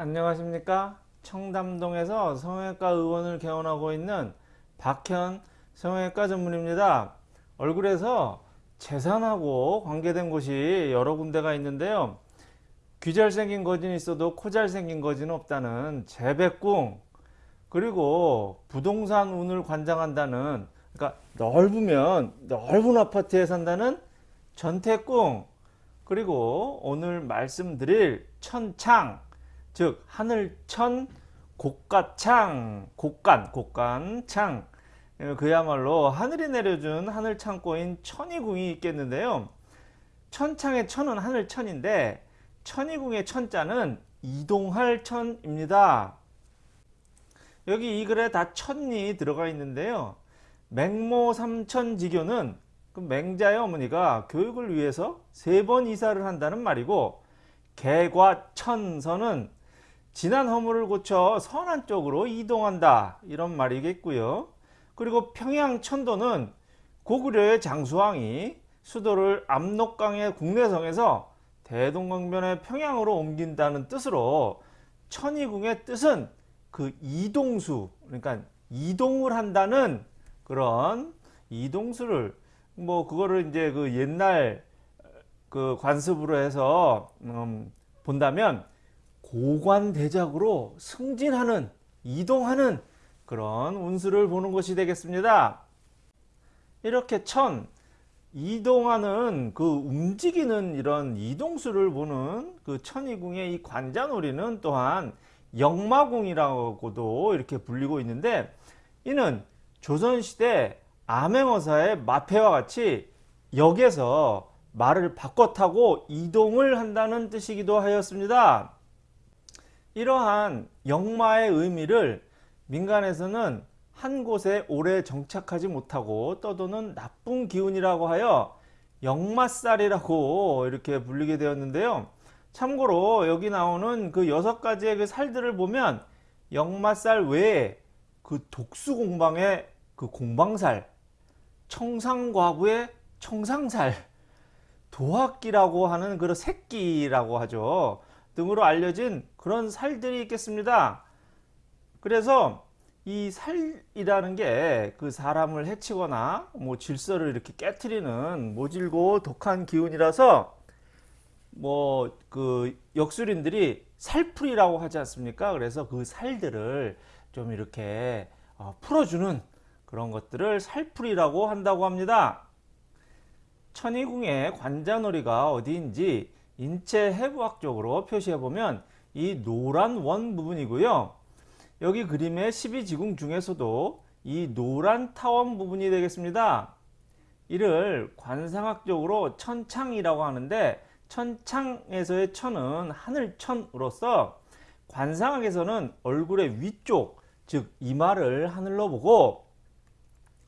안녕하십니까? 청담동에서 성형외과 의원을 개원하고 있는 박현 성형외과 전문입니다. 얼굴에서 재산하고 관계된 곳이 여러 군데가 있는데요. 귀 잘생긴 거진이 있어도 코 잘생긴 거진은 없다는 재백궁 그리고 부동산 운을 관장한다는 그러니까 넓으면 넓은 아파트에 산다는 전태궁 그리고 오늘 말씀드릴 천창 즉 하늘천 곡가창 곡간 곡간창. 예, 그야말로 하늘이 내려준 하늘창고인 천이궁이 있겠는데요. 천창의 천은 하늘천인데 천이궁의 천자는 이동할 천입니다. 여기 이 글에 다 천이 들어가 있는데요. 맹모 삼천지교는 그 맹자의 어머니가 교육을 위해서 세 번 이사를 한다는 말이고 개과천선은 지난 허물을 고쳐 선안 쪽으로 이동한다 이런 말이겠고요. 그리고 평양 천도는 고구려의 장수왕이 수도를 압록강의 국내성에서 대동강변의 평양으로 옮긴다는 뜻으로 천이궁의 뜻은 그 이동수 그러니까 이동을 한다는 그런 이동수를 뭐 그거를 이제 그 옛날 그 관습으로 해서 음 본다면 고관대작으로 승진하는 이동하는 그런 운수를 보는 것이 되겠습니다. 이렇게 천 이동하는 그 움직이는 이런 이동수를 보는 그 천이궁의 이 관자놀이는 또한 역마궁이라고도 이렇게 불리고 있는데 이는 조선시대 암행어사의 마패와 같이 역에서 말을 바꿔 타고 이동을 한다는 뜻이기도 하였습니다. 이러한 역마의 의미를 민간에서는 한 곳에 오래 정착하지 못하고 떠도는 나쁜 기운이라고 하여 역마살이라고 이렇게 불리게 되었는데요. 참고로 여기 나오는 그 여섯 가지의 그 살들을 보면 역마살 외에 그 독수공방의 그 공방살, 청상과부의 청상살, 도학기라고 하는 그런 새끼라고 하죠. 등으로 알려진 그런 살들이 있겠습니다. 그래서 이 살이라는 게 그 사람을 해치거나 뭐 질서를 이렇게 깨뜨리는 모질고 독한 기운이라서 뭐 그 역술인들이 살풀이라고 하지 않습니까? 그래서 그 살들을 좀 이렇게 어, 풀어주는 그런 것들을 살풀이라고 한다고 합니다. 천이궁의 관자놀이가 어디인지 인체 해부학적으로 표시해 보면 이 노란 원 부분이고요. 여기 그림의 12지궁 중에서도 이 노란 타원 부분이 되겠습니다. 이를 관상학적으로 천창이라고 하는데 천창에서의 천은 하늘천으로서 관상학에서는 얼굴의 위쪽 즉 이마를 하늘로 보고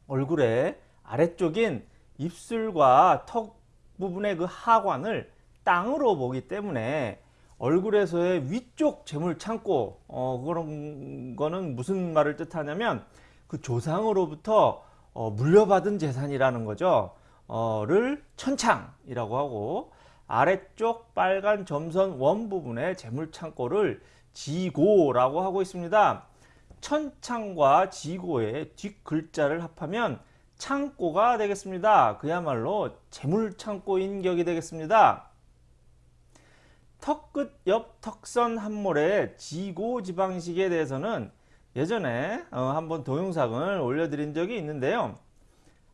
얼굴의 아래쪽인 입술과 턱 부분의 그 하관을 땅으로 보기 때문에 얼굴에서의 위쪽 재물 창고 어, 그런 거는 무슨 말을 뜻하냐면 그 조상으로부터 어, 물려받은 재산이라는 거죠. 어,를 천창이라고 하고 아래쪽 빨간 점선 원 부분의 재물 창고를 지고라고 하고 있습니다. 천창과 지고의 뒷글자를 합하면 창고가 되겠습니다. 그야말로 재물 창고인 격이 되겠습니다. 턱끝 옆 턱선 한몰의 지고 지방식에 대해서는 예전에 어, 한번 동영상을 올려드린 적이 있는데요.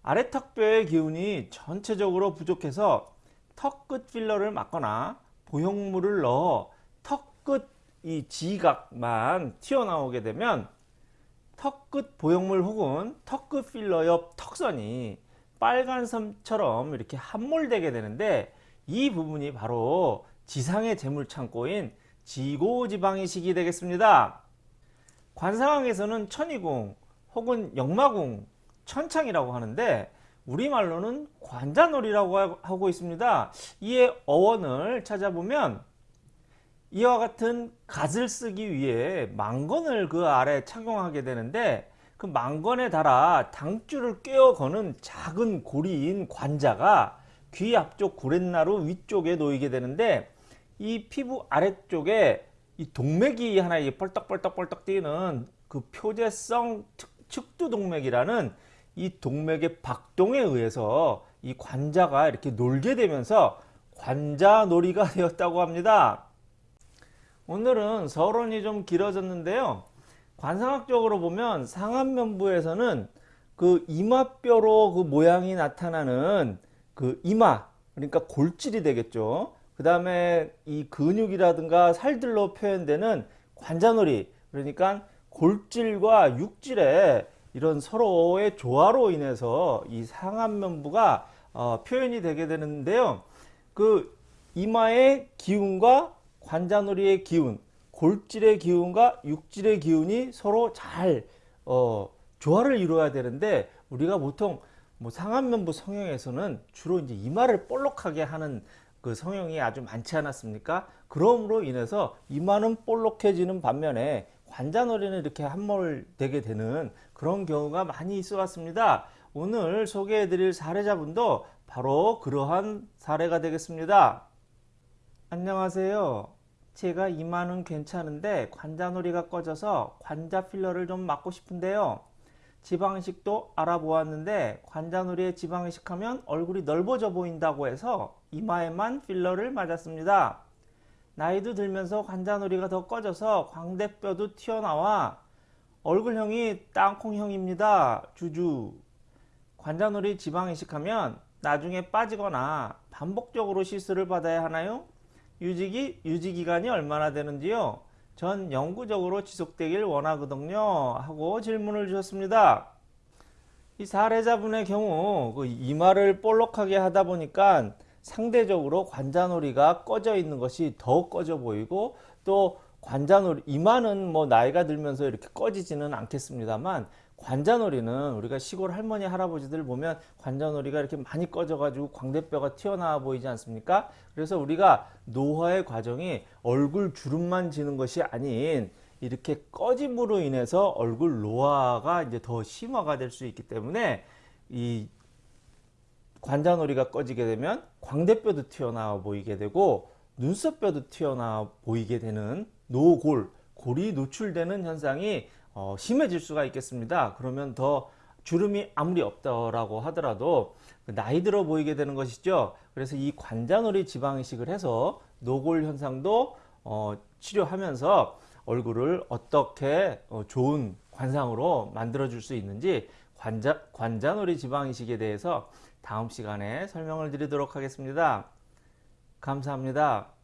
아래 턱뼈의 기운이 전체적으로 부족해서 턱끝 필러를 맞거나 보형물을 넣어 턱끝 이 지각만 튀어나오게 되면 턱끝 보형물 혹은 턱끝 필러 옆 턱선이 빨간 섬처럼 이렇게 함몰되게 되는데 이 부분이 바로 지상의 재물창고인 지고지방이식이 되겠습니다. 관상학에서는 천이궁 혹은 역마궁, 천창이라고 하는데 우리말로는 관자놀이라고 하고 있습니다. 이의 어원을 찾아보면 이와 같은 갓을 쓰기 위해 망건을 그 아래 착용하게 되는데 그 망건에 달아 당줄을 꿰어 거는 작은 고리인 관자가 귀 앞쪽 구렛나루 위쪽에 놓이게 되는데 이 피부 아래쪽에 이 동맥이 하나 이 뻘떡뻘떡뻘떡 뛰는 그 표재성 특- 측두 동맥이라는 이 동맥의 박동에 의해서 이 관자가 이렇게 놀게 되면서 관자놀이가 되었다고 합니다. 오늘은 서론이 좀 길어졌는데요. 관상학적으로 보면 상안면부에서는 그 이마뼈로 그 모양이 나타나는 그 이마 그러니까 골질이 되겠죠. 그 다음에 이 근육이라든가 살들로 표현되는 관자놀이 그러니까 골질과 육질의 이런 서로의 조화로 인해서 이 상안면부가 어, 표현이 되게 되는데요. 그 이마의 기운과 관자놀이의 기운, 골질의 기운과 육질의 기운이 서로 잘 어, 조화를 이루어야 되는데 우리가 보통 뭐 상안면부 성형에서는 주로 이제 이마를 볼록하게 하는 그 성형이 아주 많지 않았습니까? 그럼으로 인해서 이마는 볼록해지는 반면에 관자놀이는 이렇게 함몰되게 되는 그런 경우가 많이 있어 왔습니다. 오늘 소개해 드릴 사례자분도 바로 그러한 사례가 되겠습니다. 안녕하세요. 제가 이마는 괜찮은데 관자놀이가 꺼져서 관자 필러를 좀 맞고 싶은데요. 지방이식도 알아보았는데 관자놀이에 지방이식하면 얼굴이 넓어져 보인다고 해서 이마에만 필러를 맞았습니다. 나이도 들면서 관자놀이가 더 꺼져서 광대뼈도 튀어나와 얼굴형이 땅콩형입니다. 주주. 관자놀이 지방이식하면 나중에 빠지거나 반복적으로 시술을 받아야 하나요? 유지기, 유지기간이 얼마나 되는지요? 전 영구적으로 지속되길 원하거든요. 하고 질문을 주셨습니다. 이 사례자분의 경우 그 이마를 볼록하게 하다 보니까 상대적으로 관자놀이가 꺼져 있는 것이 더 꺼져 보이고 또 관자놀이 이마는 뭐 나이가 들면서 이렇게 꺼지지는 않겠습니다만 관자놀이는 우리가 시골 할머니 할아버지들 보면 관자놀이가 이렇게 많이 꺼져 가지고 광대뼈가 튀어나와 보이지 않습니까? 그래서 우리가 노화의 과정이 얼굴 주름만 지는 것이 아닌 이렇게 꺼짐으로 인해서 얼굴 노화가 이제 더 심화가 될 수 있기 때문에 이 관자놀이가 꺼지게 되면 광대뼈도 튀어나와 보이게 되고 눈썹뼈도 튀어나와 보이게 되는 노골, 골이 노출되는 현상이 어, 심해질 수가 있겠습니다. 그러면 더 주름이 아무리 없다라고 하더라도 그 나이 들어 보이게 되는 것이죠. 그래서 이 관자놀이 지방이식을 해서 노골 현상도 어, 치료하면서 얼굴을 어떻게 어, 좋은 관상으로 만들어 줄 수 있는지 관자, 관자놀이 지방이식에 대해서 다음 시간에 설명을 드리도록 하겠습니다. 감사합니다.